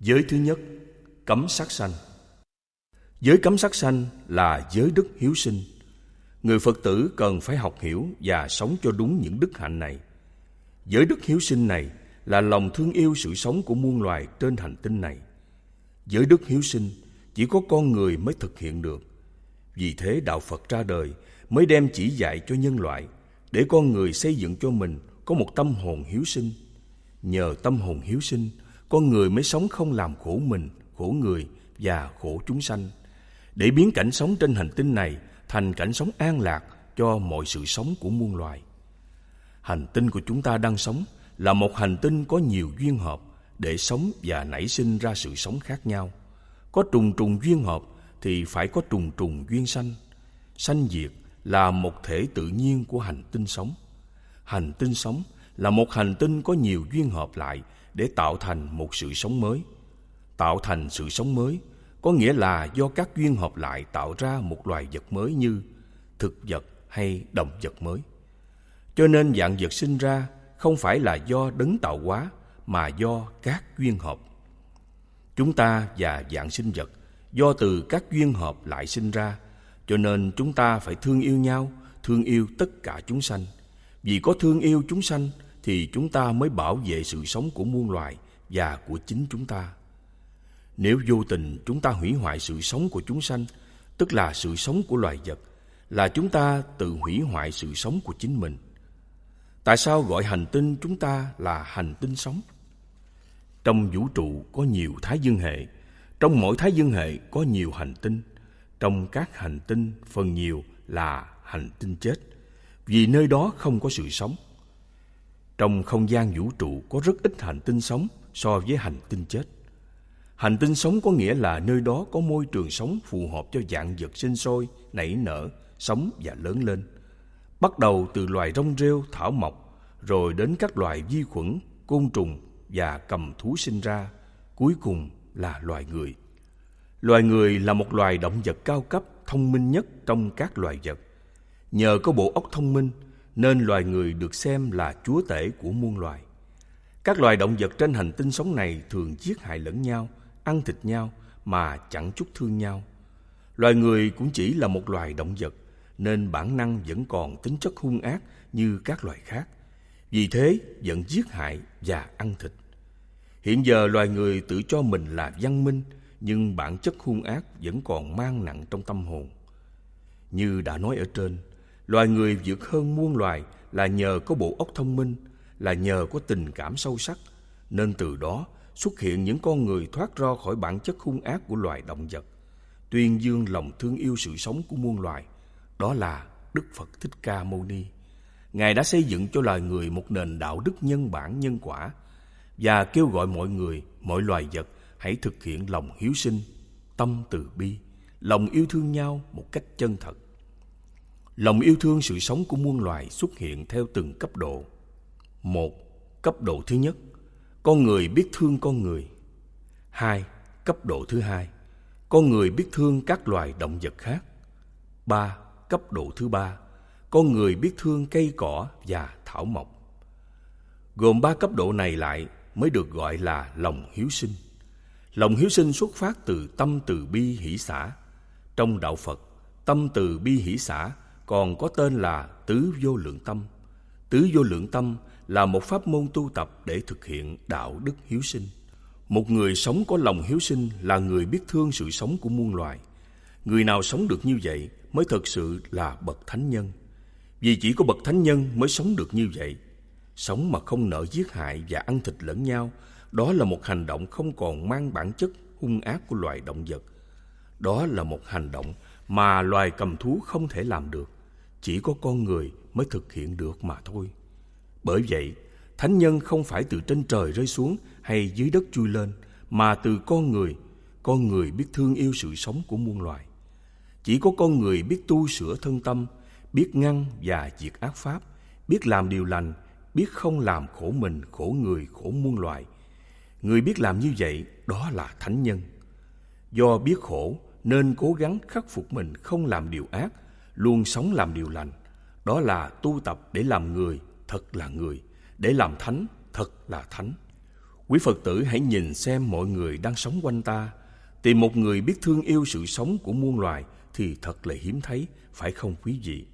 Giới thứ nhất, cấm sát sanh. Giới cấm sát sanh là giới đức hiếu sinh. Người Phật tử cần phải học hiểu và sống cho đúng những đức hạnh này. Giới đức hiếu sinh này là lòng thương yêu sự sống của muôn loài trên hành tinh này. Giới đức hiếu sinh chỉ có con người mới thực hiện được. Vì thế đạo Phật ra đời mới đem chỉ dạy cho nhân loại để con người xây dựng cho mình có một tâm hồn hiếu sinh. Nhờ tâm hồn hiếu sinh, con người mới sống không làm khổ mình, khổ người và khổ chúng sanh, để biến cảnh sống trên hành tinh này thành cảnh sống an lạc cho mọi sự sống của muôn loài. Hành tinh của chúng ta đang sống là một hành tinh có nhiều duyên hợp để sống và nảy sinh ra sự sống khác nhau. Có trùng trùng duyên hợp thì phải có trùng trùng duyên sanh. Sanh diệt là một thể tự nhiên của hành tinh sống. Hành tinh sống là một hành tinh có nhiều duyên hợp lại để tạo thành một sự sống mới. Tạo thành sự sống mới có nghĩa là do các duyên hợp lại tạo ra một loài vật mới như thực vật hay động vật mới. Cho nên dạng vật sinh ra không phải là do đấng tạo hóa mà do các duyên hợp. Chúng ta và dạng sinh vật do từ các duyên hợp lại sinh ra, cho nên chúng ta phải thương yêu nhau, thương yêu tất cả chúng sanh. Vì có thương yêu chúng sanh thì chúng ta mới bảo vệ sự sống của muôn loài và của chính chúng ta. Nếu vô tình chúng ta hủy hoại sự sống của chúng sanh, tức là sự sống của loài vật, là chúng ta tự hủy hoại sự sống của chính mình. Tại sao gọi hành tinh chúng ta là hành tinh sống? Trong vũ trụ có nhiều thái dương hệ, trong mỗi thái dương hệ có nhiều hành tinh. Trong các hành tinh phần nhiều là hành tinh chết, vì nơi đó không có sự sống. Trong không gian vũ trụ có rất ít hành tinh sống so với hành tinh chết. Hành tinh sống có nghĩa là nơi đó có môi trường sống phù hợp cho dạng vật sinh sôi, nảy nở, sống và lớn lên. Bắt đầu từ loài rong rêu, thảo mộc, rồi đến các loài vi khuẩn, côn trùng và cầm thú sinh ra, cuối cùng là loài người. Loài người là một loài động vật cao cấp, thông minh nhất trong các loài vật. Nhờ có bộ óc thông minh nên loài người được xem là chúa tể của muôn loài. Các loài động vật trên hành tinh sống này thường giết hại lẫn nhau, ăn thịt nhau mà chẳng chút thương nhau. Loài người cũng chỉ là một loài động vật, nên bản năng vẫn còn tính chất hung ác như các loài khác. Vì thế vẫn giết hại và ăn thịt. Hiện giờ loài người tự cho mình là văn minh, nhưng bản chất hung ác vẫn còn mang nặng trong tâm hồn. Như đã nói ở trên, loài người vượt hơn muôn loài là nhờ có bộ óc thông minh, là nhờ có tình cảm sâu sắc, nên từ đó xuất hiện những con người thoát ra khỏi bản chất hung ác của loài động vật, tuyên dương lòng thương yêu sự sống của muôn loài. Đó là Đức Phật Thích Ca Mâu Ni. Ngài đã xây dựng cho loài người một nền đạo đức nhân bản nhân quả và kêu gọi mọi người, mọi loài vật hãy thực hiện lòng hiếu sinh, tâm từ bi, lòng yêu thương nhau một cách chân thật. Lòng yêu thương sự sống của muôn loài xuất hiện theo từng cấp độ. Một, cấp độ thứ nhất, con người biết thương con người. Hai, cấp độ thứ hai, con người biết thương các loài động vật khác. Ba, cấp độ thứ ba, con người biết thương cây cỏ và thảo mộc. Gồm ba cấp độ này lại mới được gọi là lòng hiếu sinh. Lòng hiếu sinh xuất phát từ tâm từ bi hỷ xã. Trong đạo Phật, tâm từ bi hỷ xã còn có tên là tứ vô lượng tâm. Tứ vô lượng tâm là một pháp môn tu tập để thực hiện đạo đức hiếu sinh. Một người sống có lòng hiếu sinh là người biết thương sự sống của muôn loài. Người nào sống được như vậy mới thật sự là bậc thánh nhân. Vì chỉ có bậc thánh nhân mới sống được như vậy. Sống mà không nợ giết hại và ăn thịt lẫn nhau, đó là một hành động không còn mang bản chất hung ác của loài động vật. Đó là một hành động mà loài cầm thú không thể làm được. Chỉ có con người mới thực hiện được mà thôi. Bởi vậy, thánh nhân không phải từ trên trời rơi xuống hay dưới đất chui lên, mà từ con người. Con người biết thương yêu sự sống của muôn loài. Chỉ có con người biết tu sửa thân tâm, biết ngăn và diệt ác pháp, biết làm điều lành, biết không làm khổ mình, khổ người, khổ muôn loài. Người biết làm như vậy, đó là thánh nhân. Do biết khổ nên cố gắng khắc phục mình không làm điều ác, luôn sống làm điều lành. Đó là tu tập để làm người thật là người, để làm thánh thật là thánh. Quý Phật tử hãy nhìn xem mọi người đang sống quanh ta. Tìm một người biết thương yêu sự sống của muôn loài thì thật là hiếm thấy, phải không quý vị?